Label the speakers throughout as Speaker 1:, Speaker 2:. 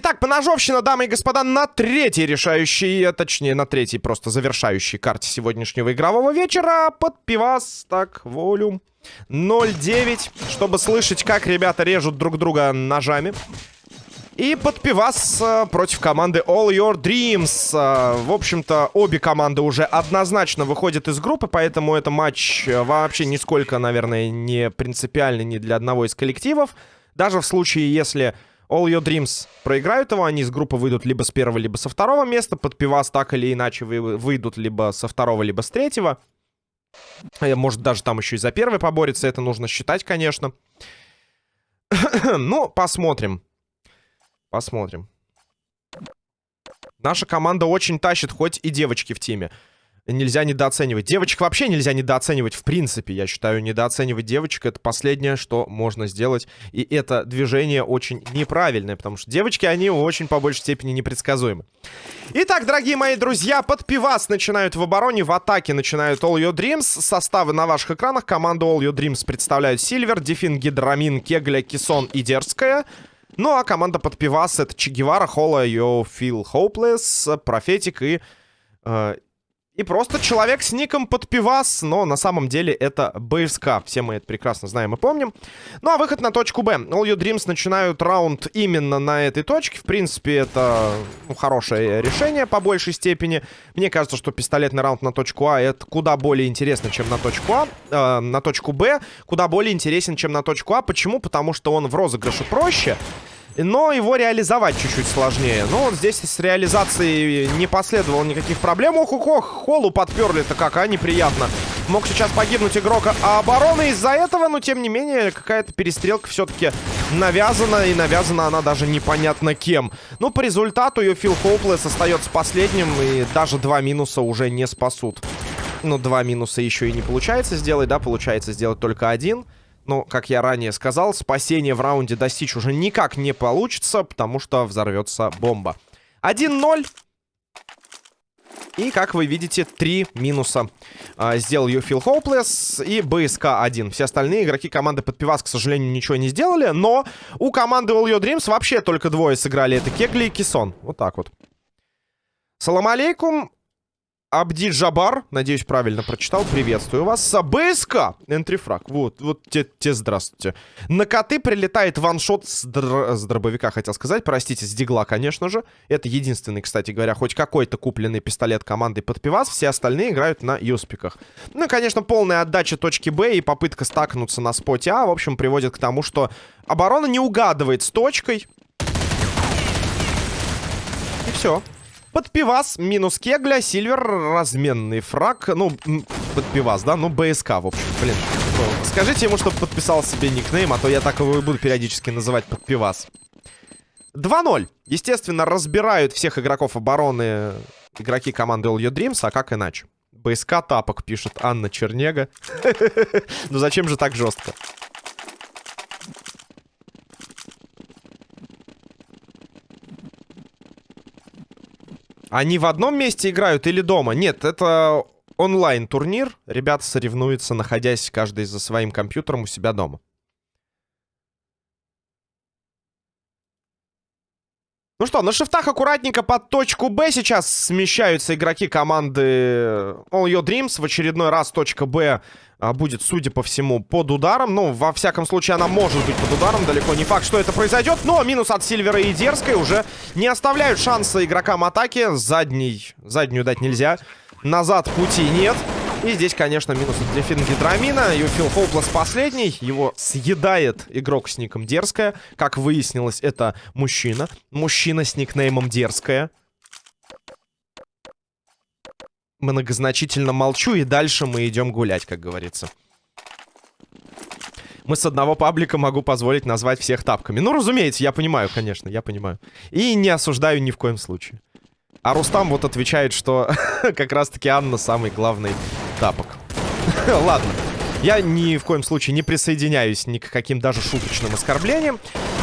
Speaker 1: Итак, поножовщина, дамы и господа, на третьей решающей, а точнее, на третьей просто завершающей карте сегодняшнего игрового вечера. Под пивас, так, волюм 0.9, чтобы слышать, как ребята режут друг друга ножами. И под пивас э, против команды All Your Dreams. Э, в общем-то, обе команды уже однозначно выходят из группы, поэтому это матч э, вообще нисколько, наверное, не принципиальный ни для одного из коллективов. Даже в случае, если All Your Dreams проиграют его, они из группы выйдут либо с первого, либо со второго места. Под пивас так или иначе выйдут либо со второго, либо с третьего. Может, даже там еще и за первый поборется. Это нужно считать, конечно. ну, посмотрим. Посмотрим. Наша команда очень тащит, хоть и девочки в теме. Нельзя недооценивать. Девочек вообще нельзя недооценивать, в принципе. Я считаю, недооценивать девочек — это последнее, что можно сделать. И это движение очень неправильное, потому что девочки, они очень по большей степени непредсказуемы. Итак, дорогие мои друзья, под пивас начинают в обороне, в атаке начинают All Your Dreams. Составы на ваших экранах. Команду All Your Dreams представляют Сильвер, Дефин, Гидрамин, Кегля, Кисон и Дерзкая. Ну, а команда под пивас — это Че Гевара, Холла, Yo Feel Hopeless, Профетик и... Э, и просто человек с ником под пивас, но на самом деле это БСК. Все мы это прекрасно знаем и помним. Ну а выход на точку Б. All Your Dreams начинают раунд именно на этой точке. В принципе, это ну, хорошее решение по большей степени. Мне кажется, что пистолетный раунд на точку А это куда более интересно, чем на точку А. Э, на точку Б куда более интересен, чем на точку А. Почему? Потому что он в розыгрыше проще но его реализовать чуть-чуть сложнее. Ну, вот здесь с реализацией не последовало никаких проблем. Ох-ох-ох, холу подперли-то как, а, неприятно. Мог сейчас погибнуть игрок обороны из-за этого, но, тем не менее, какая-то перестрелка все-таки навязана, и навязана она даже непонятно кем. Ну, по результату ее Фил Хоуплес остается последним, и даже два минуса уже не спасут. Ну, два минуса еще и не получается сделать, да, получается сделать только один. Но, как я ранее сказал, спасение в раунде достичь уже никак не получится, потому что взорвется бомба. 1-0. И, как вы видите, три минуса а, сделал Юфил Хоуплес и БСК-1. Все остальные игроки команды под пивас, к сожалению, ничего не сделали. Но у команды All Your Dreams вообще только двое сыграли. Это Кегли и Кисон. Вот так вот. Салам алейкум. Абди Джабар, надеюсь, правильно прочитал. Приветствую вас. БСК, энтрифраг. Вот, вот те, те здравствуйте. На коты прилетает ваншот с, др... с дробовика, хотел сказать. Простите, с дигла, конечно же. Это единственный, кстати говоря, хоть какой-то купленный пистолет команды под пивас. Все остальные играют на юспиках. Ну, конечно, полная отдача точки Б и попытка стакнуться на споте А, в общем, приводит к тому, что оборона не угадывает с точкой. И все. Под пивас минус кегля, сильвер, разменный фраг. Ну, под пивас, да? Ну, БСК, в общем, блин. Ну, скажите ему, чтобы подписал себе никнейм, а то я так его и буду периодически называть под пивас. 2-0. Естественно, разбирают всех игроков обороны игроки команды All Your Dreams, а как иначе? БСК тапок, пишет Анна Чернега. Ну зачем же так жестко? Они в одном месте играют или дома? Нет, это онлайн-турнир. Ребята соревнуются, находясь каждый за своим компьютером у себя дома. Ну что, на шифтах аккуратненько под точку Б сейчас смещаются игроки команды All Your Dreams. В очередной раз точка Б а, будет, судя по всему, под ударом. Ну, во всяком случае, она может быть под ударом. Далеко не факт, что это произойдет. Но минус от Сильвера и Дерзкой уже не оставляют шанса игрокам атаки. Задний, заднюю дать нельзя. Назад пути нет. И здесь, конечно, минус от Дефин Гидрамина. Юфил Хоуплес последний. Его съедает игрок с ником Дерзкая. Как выяснилось, это мужчина. Мужчина с никнеймом Дерзкая. Многозначительно молчу, и дальше мы идем гулять, как говорится. Мы с одного паблика могу позволить назвать всех тапками. Ну, разумеется, я понимаю, конечно, я понимаю. И не осуждаю ни в коем случае. А Рустам вот отвечает, что как раз-таки Анна самый главный тапок. Ладно. Я ни в коем случае не присоединяюсь ни к каким даже шуточным оскорблениям.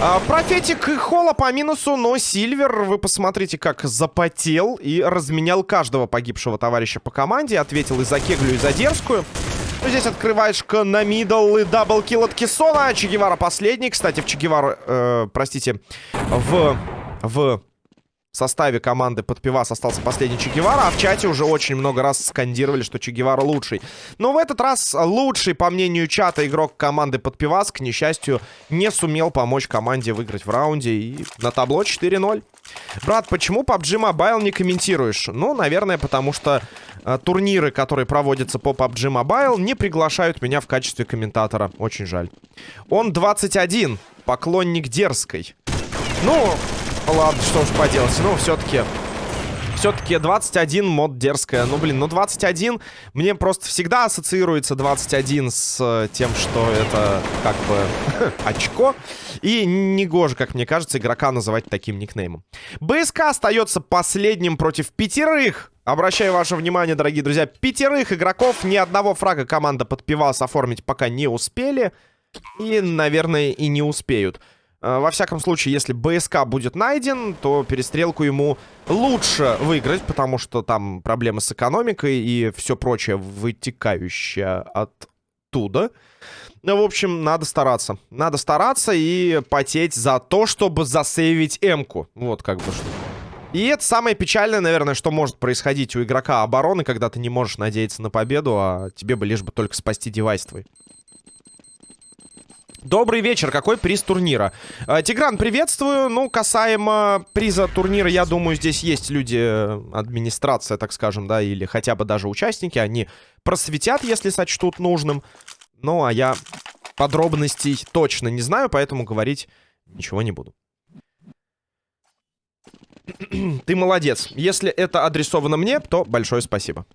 Speaker 1: А, профетик и Холла по минусу, но Сильвер, вы посмотрите, как запотел и разменял каждого погибшего товарища по команде. Ответил и за Кеглю, и за Дерзкую. Ну, здесь открываешка на middle и double kill от Кессона. Че Гевара последний. Кстати, в Че э, простите, в в в составе команды под пивас остался последний Че Гевара, а в чате уже очень много раз скандировали, что Че Гевара лучший. Но в этот раз лучший, по мнению чата, игрок команды под пивас, к несчастью, не сумел помочь команде выиграть в раунде. И на табло 4-0. Брат, почему PUBG Mobile не комментируешь? Ну, наверное, потому что э, турниры, которые проводятся по PUBG Mobile, не приглашают меня в качестве комментатора. Очень жаль. Он 21, поклонник дерзкой. Ну, ладно, что уж поделать. Ну, все-таки... Все-таки 21 мод дерзкая. Ну, блин, ну 21... Мне просто всегда ассоциируется 21 с э, тем, что это как бы очко. И негоже, как мне кажется, игрока называть таким никнеймом. БСК остается последним против пятерых. Обращаю ваше внимание, дорогие друзья, пятерых игроков. Ни одного фрага команда под пивас оформить пока не успели. И, наверное, и не успеют. Э, во всяком случае, если БСК будет найден, то перестрелку ему лучше выиграть, потому что там проблемы с экономикой и все прочее вытекающее оттуда. Ну, в общем, надо стараться. Надо стараться и потеть за то, чтобы засейвить М-ку. Вот как бы что. И это самое печальное, наверное, что может происходить у игрока обороны, когда ты не можешь надеяться на победу, а тебе бы лишь бы только спасти девайс твой. Добрый вечер. Какой приз турнира? Э, Тигран, приветствую. Ну, касаемо приза турнира, я думаю, здесь есть люди, э, администрация, так скажем, да, или хотя бы даже участники. Они просветят, если сочтут нужным. Ну, а я подробностей точно не знаю, поэтому говорить ничего не буду. Ты молодец. Если это адресовано мне, то большое спасибо.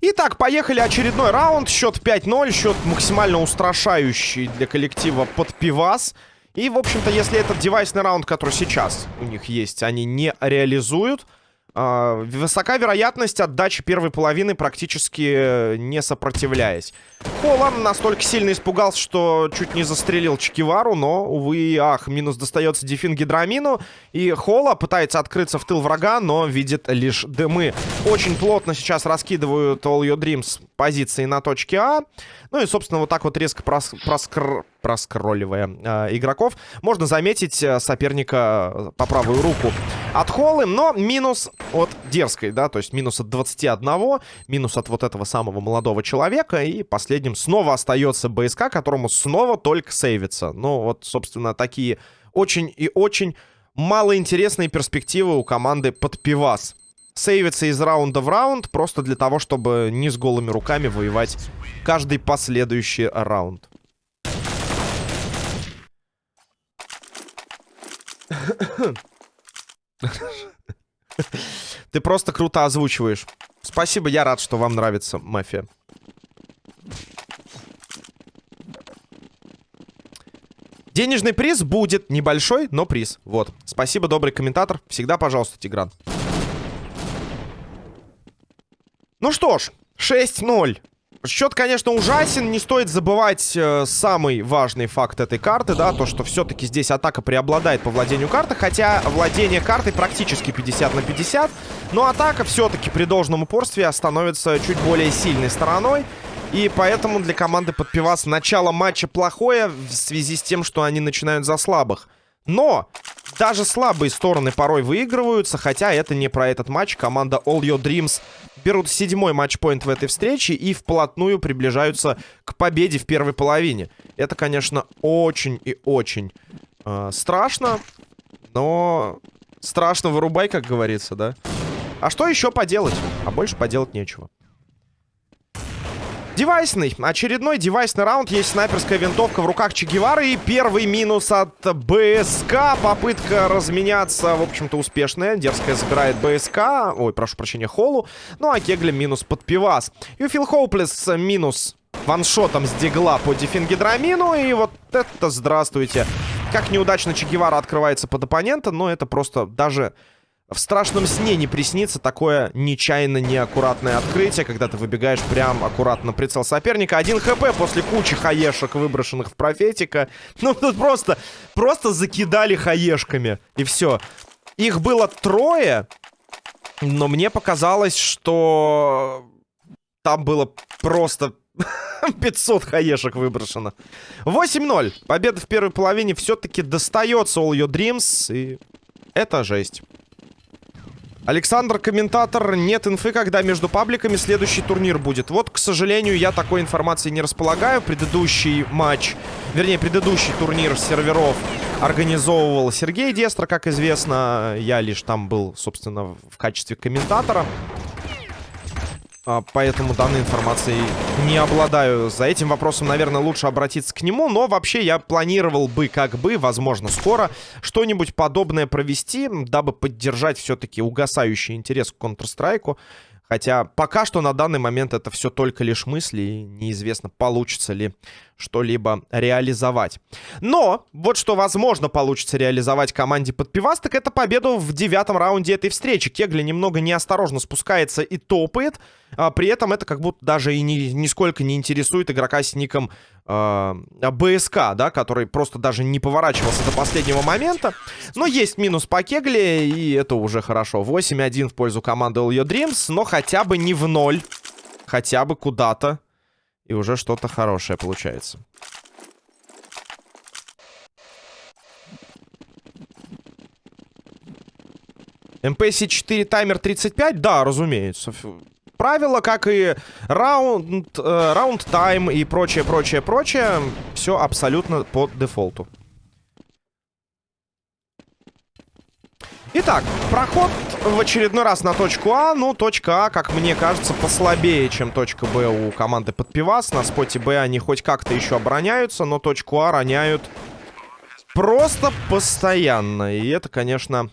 Speaker 1: Итак, поехали очередной раунд. Счет 5-0. Счет максимально устрашающий для коллектива под пивас. И, в общем-то, если этот девайсный раунд, который сейчас у них есть, они не реализуют, высока вероятность отдачи первой половины, практически э, не сопротивляясь. Холлан настолько сильно испугался, что чуть не застрелил Чекивару, но, увы ах, минус достается Дефин Гидрамину. И Холла пытается открыться в тыл врага, но видит лишь дымы. Очень плотно сейчас раскидывают All Your Dreams позиции на точке А. Ну и, собственно, вот так вот резко прос проскр проскролливая э, игроков, можно заметить э, соперника э, по правую руку от Холлы, но минус от дерзкой, да, то есть минус от 21, минус от вот этого самого молодого человека, и последним снова остается БСК, которому снова только сейвится. Ну, вот, собственно, такие очень и очень малоинтересные перспективы у команды под пивас. Сейвится из раунда в раунд, просто для того, чтобы не с голыми руками воевать каждый последующий раунд. Ты просто круто озвучиваешь. Спасибо, я рад, что вам нравится мафия. Денежный приз будет небольшой, но приз. Вот. Спасибо, добрый комментатор. Всегда, пожалуйста, Тигран. Ну что ж, 6-0. Счет, конечно, ужасен. Не стоит забывать э, самый важный факт этой карты, да, то, что все-таки здесь атака преобладает по владению карты, хотя владение картой практически 50 на 50, но атака все-таки при должном упорстве становится чуть более сильной стороной. И поэтому для команды под пивас начало матча плохое в связи с тем, что они начинают за слабых. Но даже слабые стороны порой выигрываются, хотя это не про этот матч. Команда All Your Dreams берут седьмой матчпоинт в этой встрече и вплотную приближаются к победе в первой половине. Это, конечно, очень и очень э, страшно, но страшно вырубай, как говорится, да? А что еще поделать? А больше поделать нечего. Девайсный. Очередной девайсный раунд. Есть снайперская винтовка в руках Че Гевары. И первый минус от БСК. Попытка разменяться, в общем-то, успешная. Дерзкая забирает БСК. Ой, прошу прощения, Холу. Ну, а Кегли минус под пивас. И Фил Хоуплес минус ваншотом с дигла по дефингидрамину. И вот это здравствуйте. Как неудачно Че Гевара открывается под оппонента, но это просто даже в страшном сне не приснится такое нечаянно неаккуратное открытие, когда ты выбегаешь прям аккуратно прицел соперника. Один хп после кучи хаешек, выброшенных в профетика. Ну, тут просто, просто закидали хаешками. И все. Их было трое, но мне показалось, что там было просто 500 хаешек выброшено. 8-0. Победа в первой половине все-таки достается All Your Dreams. И это жесть. Александр, комментатор, нет инфы, когда между пабликами следующий турнир будет. Вот, к сожалению, я такой информации не располагаю. Предыдущий матч, вернее, предыдущий турнир серверов организовывал Сергей Дестро, как известно. Я лишь там был, собственно, в качестве комментатора. А, поэтому данной информацией не обладаю. За этим вопросом, наверное, лучше обратиться к нему. Но вообще я планировал бы, как бы, возможно, скоро что-нибудь подобное провести, дабы поддержать все-таки угасающий интерес к Counter-Strike. Хотя пока что на данный момент это все только лишь мысли, и неизвестно, получится ли что-либо реализовать. Но вот что, возможно, получится реализовать команде под пивас, так это победу в девятом раунде этой встречи. Кегли немного неосторожно спускается и топает. А при этом это как будто даже и ни, нисколько не интересует игрока с ником э, БСК, да, который просто даже не поворачивался до последнего момента. Но есть минус по Кегле, и это уже хорошо. 8-1 в пользу команды All Your Dreams, но хотя бы не в ноль. Хотя бы куда-то и уже что-то хорошее получается. МПС-4 таймер 35? Да, разумеется. Правила, как и раунд, э, раунд тайм и прочее, прочее, прочее, все абсолютно по дефолту. Итак, проход в очередной раз на точку А. Ну, точка А, как мне кажется, послабее, чем точка Б у команды под пивас. На споте Б они хоть как-то еще обороняются, но точку А роняют просто постоянно. И это, конечно,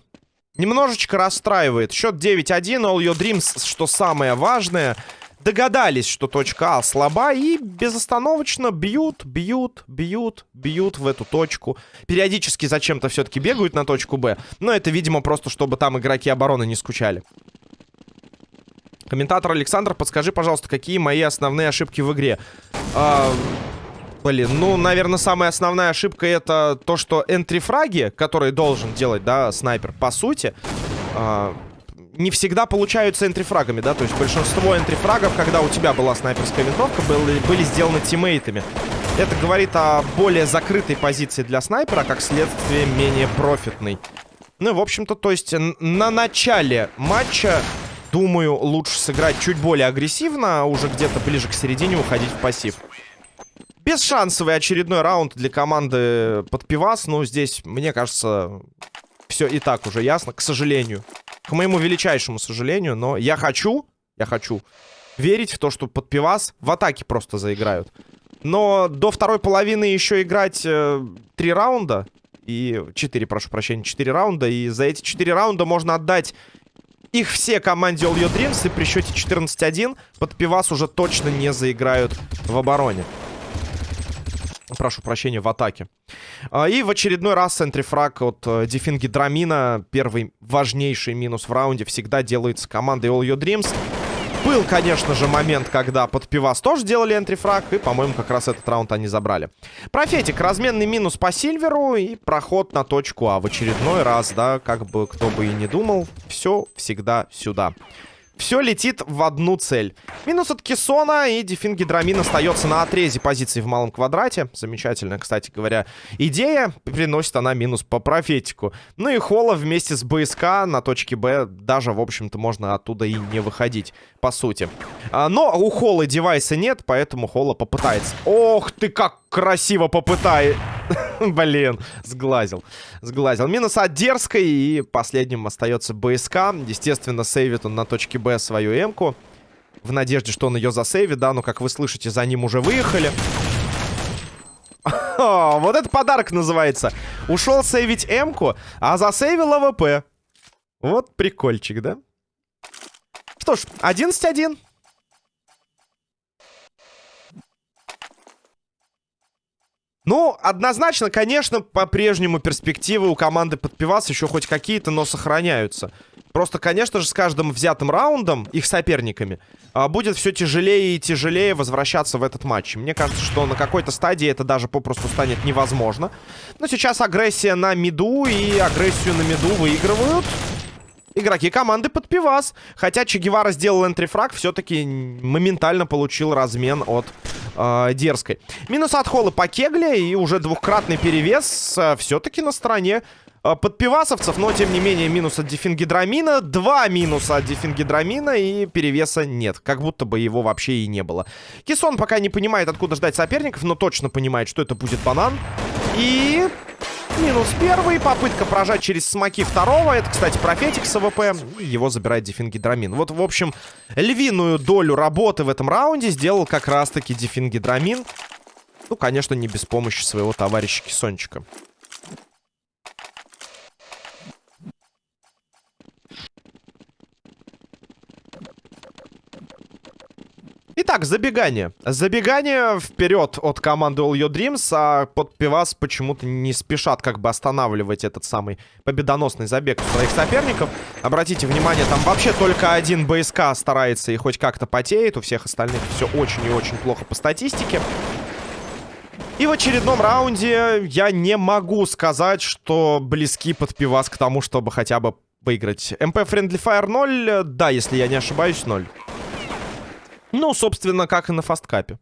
Speaker 1: немножечко расстраивает. Счет 9-1, All Your Dreams, что самое важное — догадались, что точка А слаба и безостановочно бьют, бьют, бьют, бьют в эту точку. Периодически зачем-то все-таки бегают на точку Б. Но это, видимо, просто чтобы там игроки обороны не скучали. Комментатор Александр, подскажи, пожалуйста, какие мои основные ошибки в игре? А, блин, ну, наверное, самая основная ошибка это то, что энтрифраги, которые должен делать, да, снайпер, по сути, а, не всегда получаются энтрифрагами, да, то есть большинство энтрифрагов, когда у тебя была снайперская винтовка, были, были сделаны тиммейтами. Это говорит о более закрытой позиции для снайпера, как следствие менее профитной. Ну, в общем-то, то есть на начале матча, думаю, лучше сыграть чуть более агрессивно, а уже где-то ближе к середине уходить в пассив. Бесшансовый очередной раунд для команды под пивас. Ну, здесь, мне кажется, все и так уже ясно, к сожалению. К моему величайшему сожалению, но я хочу, я хочу верить в то, что под пивас в атаке просто заиграют. Но до второй половины еще играть э, три раунда. И четыре, прошу прощения, четыре раунда. И за эти четыре раунда можно отдать их все команде All Your Dreams. И при счете 14-1 под пивас уже точно не заиграют в обороне. Прошу прощения, в атаке. А, и в очередной раз центрифраг от э, Дефинги Драмина. Первый важнейший минус в раунде всегда делается командой All Your Dreams. Был, конечно же, момент, когда под пивас тоже делали энтрифраг. И, по-моему, как раз этот раунд они забрали. Профетик. Разменный минус по Сильверу. И проход на точку А. В очередной раз, да, как бы кто бы и не думал. Все всегда сюда. Все летит в одну цель. Минус от Кессона, и Дефин Гидрамин остается на отрезе позиций в малом квадрате. Замечательная, кстати говоря, идея. Приносит она минус по профетику. Ну и Холла вместе с БСК на точке Б даже, в общем-то, можно оттуда и не выходить, по сути. А, но у Холла девайса нет, поэтому Холла попытается. Ох ты, как красиво попытает. Блин, сглазил. Сглазил. Минус от дерзкой. И последним остается БСК. Естественно, сейвит он на точке Б свою М-ку. В надежде, что он ее засейвит, да. Но, как вы слышите, за ним уже выехали. О, вот это подарок называется. Ушел сейвить M-ку, а засейвил AWP. Вот прикольчик, да? Что ж, 11-1. Ну, однозначно, конечно, по-прежнему перспективы у команды под пивас еще хоть какие-то, но сохраняются. Просто, конечно же, с каждым взятым раундом, их соперниками, а, будет все тяжелее и тяжелее возвращаться в этот матч. Мне кажется, что на какой-то стадии это даже попросту станет невозможно. Но сейчас агрессия на миду, и агрессию на миду выигрывают. Игроки команды под пивас. Хотя Че Гевара сделал энтрифраг, все-таки моментально получил размен от э, Дерзкой. Минус от Холла по кегле и уже двухкратный перевес э, все-таки на стороне э, подпивасовцев. Но, тем не менее, минус от дефингидрамина. Два минуса от дефингидрамина и перевеса нет. Как будто бы его вообще и не было. Кисон пока не понимает, откуда ждать соперников, но точно понимает, что это будет банан. И Минус первый. Попытка прожать через смоки второго. Это, кстати, профетик с AWP. Его забирает Дефингидрамин. Вот, в общем, львиную долю работы в этом раунде сделал как раз-таки Дефингидрамин. Ну, конечно, не без помощи своего товарища Кисончика. Итак, забегание. Забегание вперед от команды All Your Dreams, а под пивас почему-то не спешат как бы останавливать этот самый победоносный забег своих соперников. Обратите внимание, там вообще только один БСК старается и хоть как-то потеет. У всех остальных все очень и очень плохо по статистике. И в очередном раунде я не могу сказать, что близки под пивас к тому, чтобы хотя бы выиграть. МП Friendly Fire 0, да, если я не ошибаюсь, 0. Ну, собственно, как и на фасткапе.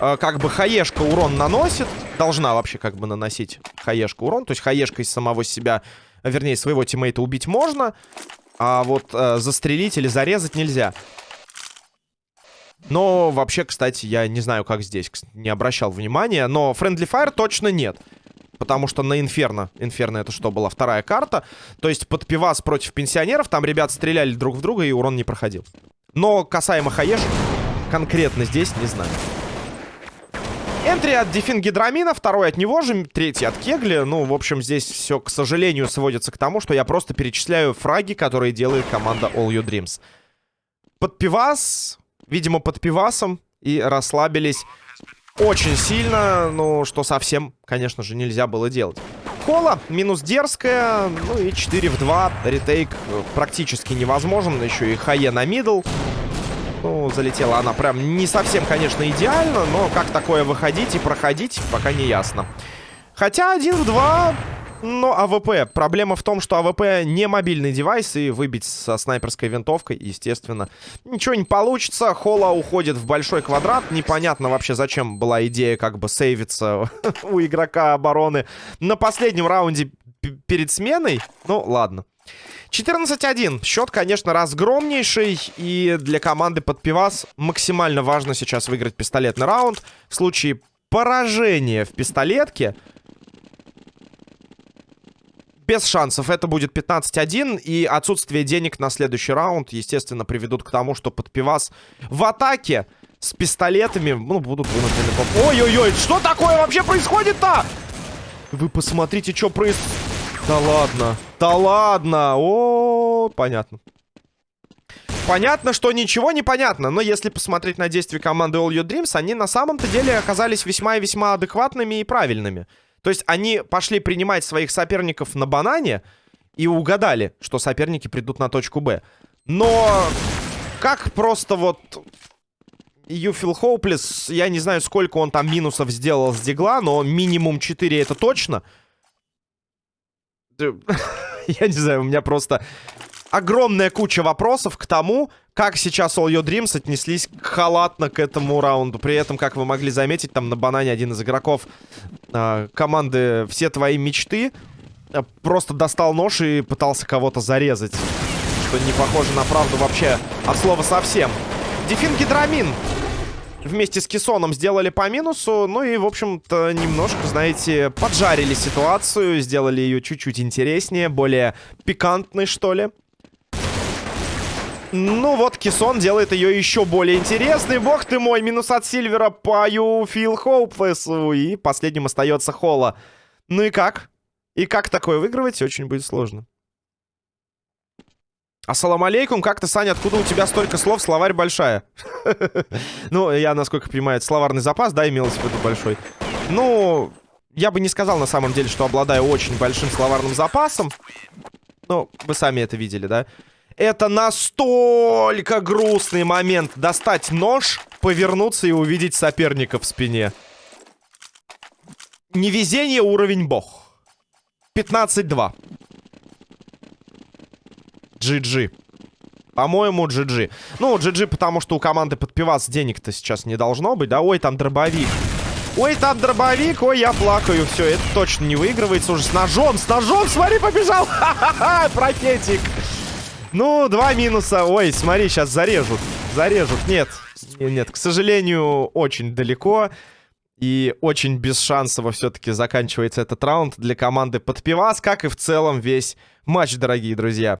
Speaker 1: Э, как бы хаешка урон наносит. Должна вообще как бы наносить хаешка урон. То есть хаешка из самого себя, вернее, своего тиммейта убить можно. А вот э, застрелить или зарезать нельзя. Но вообще, кстати, я не знаю, как здесь. Не обращал внимания. Но Friendly Fire точно нет. Потому что на Инферно. Инферно это что, была вторая карта. То есть под пивас против пенсионеров. Там ребят стреляли друг в друга и урон не проходил. Но касаемо хаешек, конкретно здесь не знаю. Энтри от Дефингидрамина, второй от него же, третий от Кегли. Ну, в общем, здесь все, к сожалению, сводится к тому, что я просто перечисляю фраги, которые делает команда All You Dreams. Под пивас, видимо, под пивасом, и расслабились очень сильно, ну, что совсем, конечно же, нельзя было делать. Кола, минус дерзкая, ну и 4 в 2. Retake э, практически невозможен. Еще и хае на middle. Ну, залетела она прям не совсем, конечно, идеально, но как такое выходить и проходить, пока не ясно. Хотя 1 в 2 но AWP. Проблема в том, что AWP не мобильный девайс, и выбить со снайперской винтовкой, естественно, ничего не получится. Холла уходит в большой квадрат. Непонятно вообще, зачем была идея как бы сейвиться у игрока обороны на последнем раунде перед сменой. Ну, ладно. 14-1. Счет, конечно, разгромнейший. И для команды под пивас максимально важно сейчас выиграть пистолетный раунд. В случае поражения в пистолетке без шансов. Это будет 15-1. И отсутствие денег на следующий раунд, естественно, приведут к тому, что под пивас в атаке с пистолетами, ну, будут вынуждены... Ой-ой-ой, что такое вообще происходит-то? Вы посмотрите, что происходит. Да ладно. Да ладно. О, понятно. Понятно, что ничего не понятно, но если посмотреть на действия команды All Your Dreams, они на самом-то деле оказались весьма и весьма адекватными и правильными. То есть они пошли принимать своих соперников на банане и угадали, что соперники придут на точку Б. Но как просто вот Feel Hopeless, я не знаю, сколько он там минусов сделал с дигла, но минимум 4 это точно. Я не знаю, у меня просто огромная куча вопросов к тому, как сейчас All Your Dreams отнеслись халатно к этому раунду. При этом, как вы могли заметить, там на банане один из игроков э, команды «Все твои мечты» э, просто достал нож и пытался кого-то зарезать. Что не похоже на правду вообще от слова совсем. Дефин Гидрамин вместе с Кисоном сделали по минусу. Ну и, в общем-то, немножко, знаете, поджарили ситуацию. Сделали ее чуть-чуть интереснее, более пикантной, что ли. Ну вот, Кисон делает ее еще более интересной. Бог ты мой, минус от Сильвера пою Фил Хоупфессу. И последним остается Холла. Ну и как? И как такое выигрывать, очень будет сложно. Ассалам алейкум, как ты, Саня, откуда у тебя столько слов? Словарь большая. Ну, я, насколько понимаю, словарный запас, да, имелось в виду большой. Ну, я бы не сказал на самом деле, что обладаю очень большим словарным запасом. Ну, вы сами это видели, да? Это настолько грустный момент. Достать нож, повернуться и увидеть соперника в спине. Невезение уровень бог. 15-2. GG. По-моему, GG. Ну, GG, потому что у команды под пивас денег-то сейчас не должно быть, да? Ой, там дробовик. Ой, там дробовик, ой, я плакаю. Все, это точно не выигрывается уже с ножом. С ножом, смотри, побежал. Ха-ха-ха, профетик. Ну, два минуса. Ой, смотри, сейчас зарежут. Зарежут. Нет, нет, к сожалению, очень далеко. И очень бесшансово все-таки заканчивается этот раунд для команды под пивас, как и в целом весь матч, дорогие друзья.